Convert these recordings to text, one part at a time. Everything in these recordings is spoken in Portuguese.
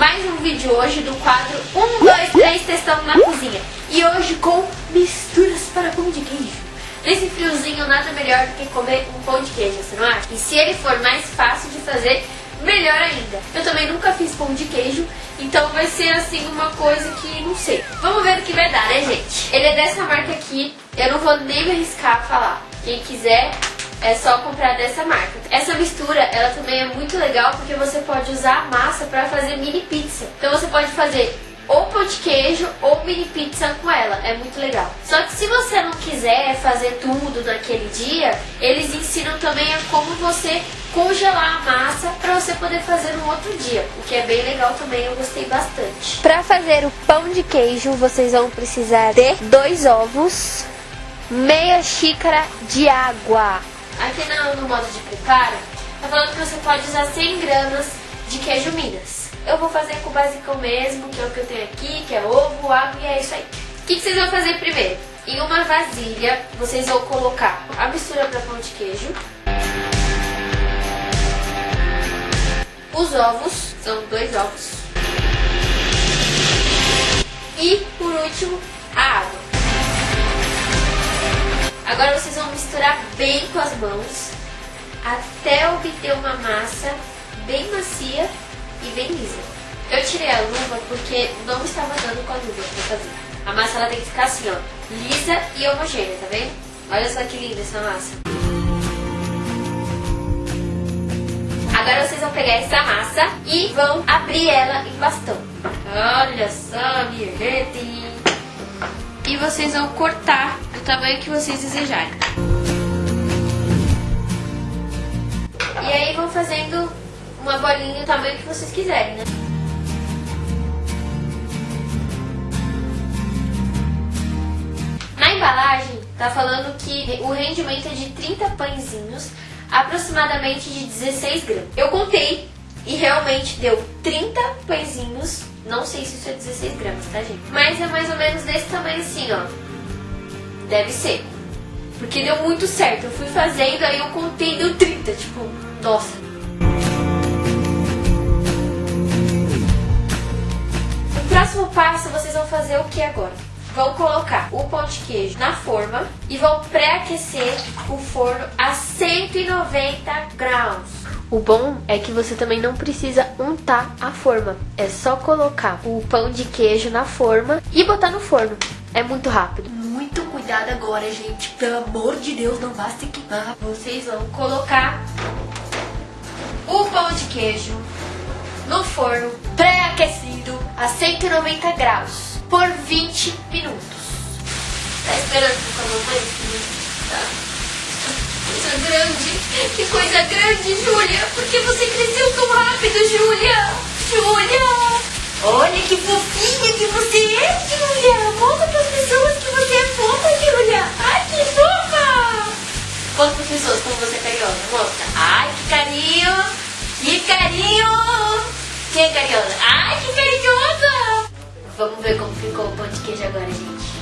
mais um vídeo hoje do quadro 1, 2, 3 testando na cozinha. E hoje com misturas para pão de queijo. Nesse friozinho nada melhor do que comer um pão de queijo, você não acha? E se ele for mais fácil de fazer, melhor ainda. Eu também nunca fiz pão de queijo, então vai ser assim uma coisa que não sei. Vamos ver o que vai dar, né gente? Ele é dessa marca aqui, eu não vou nem me arriscar a falar. Quem quiser é só comprar dessa marca. Essa mistura, ela também é muito legal porque você pode usar a massa para fazer mini pizza. Então você pode fazer ou pão de queijo ou mini pizza com ela. É muito legal. Só que se você não quiser fazer tudo naquele dia, eles ensinam também a como você congelar a massa para você poder fazer no outro dia, o que é bem legal também, eu gostei bastante. Para fazer o pão de queijo, vocês vão precisar de dois ovos, meia xícara de água, Aqui no, no modo de preparo, tá falando que você pode usar 100 gramas de queijo Minas. Eu vou fazer com o basicão mesmo, que é o que eu tenho aqui, que é ovo, água e é isso aí. O que, que vocês vão fazer primeiro? Em uma vasilha, vocês vão colocar a mistura para pão de queijo. Os ovos, são dois ovos. E, por último, a água. Agora vocês vão misturar bem com as mãos até obter uma massa bem macia e bem lisa. Eu tirei a luva porque não estava dando com a luva para fazer. A massa ela tem que ficar assim, ó, lisa e homogênea, tá vendo? Olha só que linda essa massa. Agora vocês vão pegar essa massa e vão abrir ela em bastão. Olha só, minha gente! E vocês vão cortar do tamanho que vocês desejarem. E aí vão fazendo uma bolinha do tamanho que vocês quiserem, né? Na embalagem tá falando que o rendimento é de 30 pãezinhos, aproximadamente de 16 gramas. Eu contei e realmente deu 30 pãezinhos, não sei se isso é 16 gramas, tá gente? Mas é mais ou menos desse tamanho assim, ó. Deve ser. Porque deu muito certo. Eu fui fazendo, aí eu contei deu 30. Tipo, nossa. O próximo passo vocês vão fazer o que agora? Vão colocar o pão de queijo na forma e vão pré-aquecer o forno a 190 graus. O bom é que você também não precisa untar a forma. É só colocar o pão de queijo na forma e botar no forno. É muito rápido muito cuidado agora, gente. Pelo amor de Deus, não vá se queimar. Vocês vão colocar o pão de queijo no forno pré-aquecido a 190 graus por 20 minutos. Tá esperando com a mamãe? Tá. Coisa grande. Que coisa grande, Júlia. Por que você cresceu tão rápido, Júlia? Júlia. Olha que fofinha Carinhosa. Ai, que carinhosa. Vamos ver como ficou o pão de queijo agora, gente.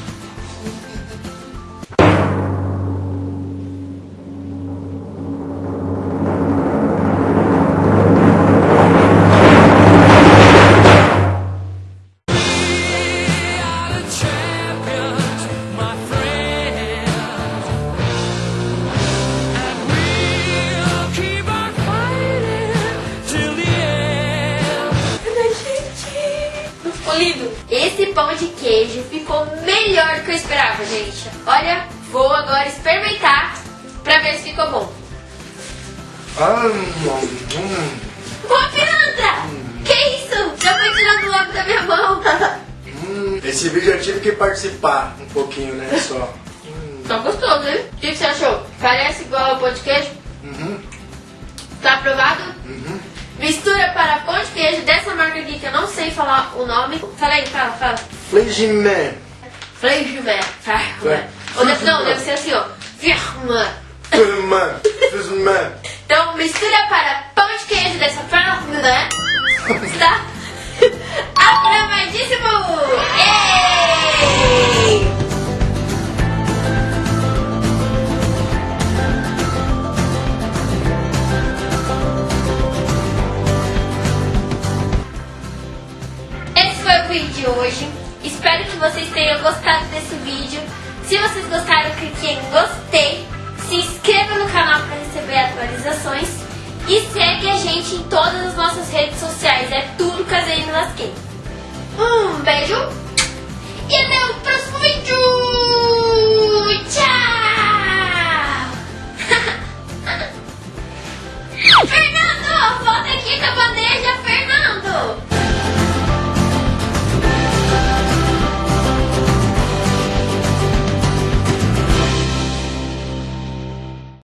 Esse pão de queijo ficou melhor do que eu esperava, gente. Olha, vou agora experimentar pra ver se ficou bom. Ô, pilantra! Que isso? Já foi tirando logo da minha mão. hum. Esse vídeo eu tive que participar um pouquinho, né? Só. Tá gostoso, hein? O que você achou? Parece igual ao pão de queijo? Uhum. Tá aprovado? Uhum. Mistura para pão queijo dessa marca aqui que eu não sei falar o nome. Fala aí, fala, fala. Fleigimé. Ou deve, não, deve ser assim, ó. Firma. Firmé. Firmé. Então, mistura para pão de queijo dessa forma, né? Está hoje. Espero que vocês tenham gostado desse vídeo. Se vocês gostaram, clique em gostei. Se inscreva no canal para receber atualizações. E segue a gente em todas as nossas redes sociais. É tudo Casei Me Lasquei. Um beijo.